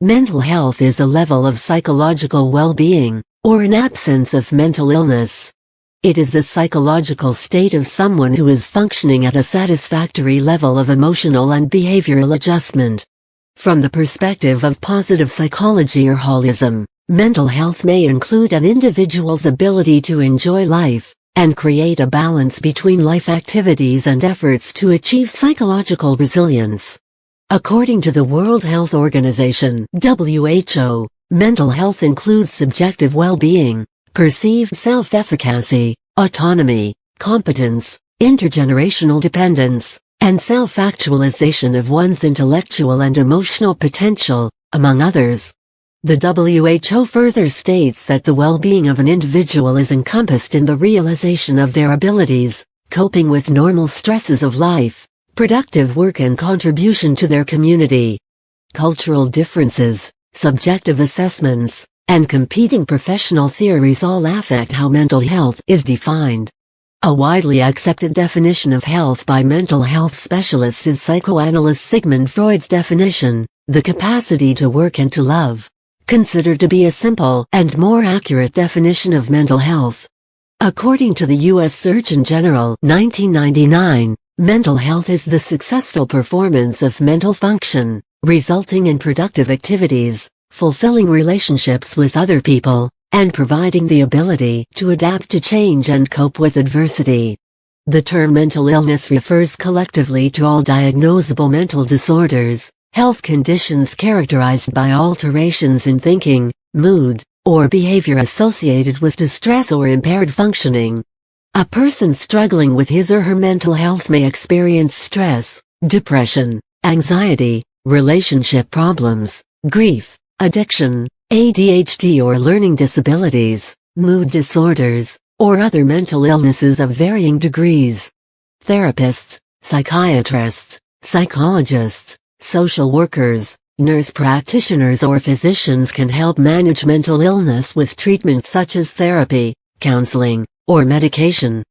Mental health is a level of psychological well-being, or an absence of mental illness. It is the psychological state of someone who is functioning at a satisfactory level of emotional and behavioral adjustment. From the perspective of positive psychology or holism, mental health may include an individual's ability to enjoy life, and create a balance between life activities and efforts to achieve psychological resilience. According to the World Health Organization WHO, mental health includes subjective well-being, perceived self-efficacy, autonomy, competence, intergenerational dependence, and self-actualization of one's intellectual and emotional potential, among others. The WHO further states that the well-being of an individual is encompassed in the realization of their abilities, coping with normal stresses of life, productive work and contribution to their community. Cultural differences, subjective assessments, and competing professional theories all affect how mental health is defined. A widely accepted definition of health by mental health specialists is psychoanalyst Sigmund Freud's definition, the capacity to work and to love, considered to be a simple and more accurate definition of mental health. According to the U.S. Surgeon General 1999, Mental health is the successful performance of mental function, resulting in productive activities, fulfilling relationships with other people, and providing the ability to adapt to change and cope with adversity. The term mental illness refers collectively to all diagnosable mental disorders, health conditions characterized by alterations in thinking, mood, or behavior associated with distress or impaired functioning. A person struggling with his or her mental health may experience stress, depression, anxiety, relationship problems, grief, addiction, ADHD or learning disabilities, mood disorders, or other mental illnesses of varying degrees. Therapists, psychiatrists, psychologists, social workers, nurse practitioners or physicians can help manage mental illness with treatments such as therapy, counseling, or medication.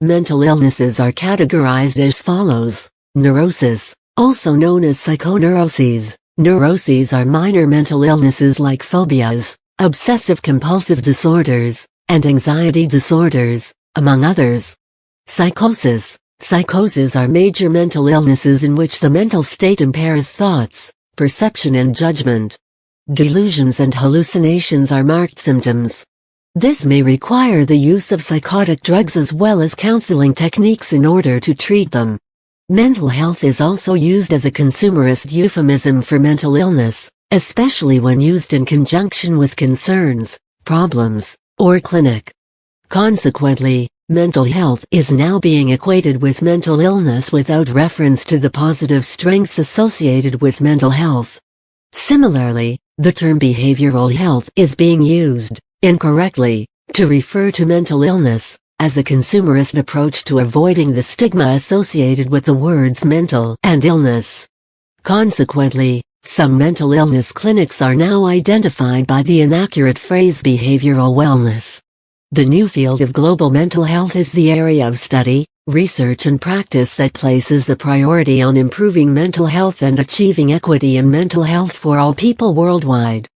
Mental illnesses are categorized as follows. Neurosis, also known as psychoneuroses. Neuroses are minor mental illnesses like phobias, obsessive-compulsive disorders, and anxiety disorders, among others. Psychosis. Psychoses are major mental illnesses in which the mental state impairs thoughts, perception and judgment. Delusions and hallucinations are marked symptoms, this may require the use of psychotic drugs as well as counseling techniques in order to treat them. Mental health is also used as a consumerist euphemism for mental illness, especially when used in conjunction with concerns, problems, or clinic. Consequently, mental health is now being equated with mental illness without reference to the positive strengths associated with mental health. Similarly, the term behavioral health is being used, incorrectly, to refer to mental illness, as a consumerist approach to avoiding the stigma associated with the words mental and illness. Consequently, some mental illness clinics are now identified by the inaccurate phrase behavioral wellness. The new field of global mental health is the area of study, research and practice that places a priority on improving mental health and achieving equity in mental health for all people worldwide.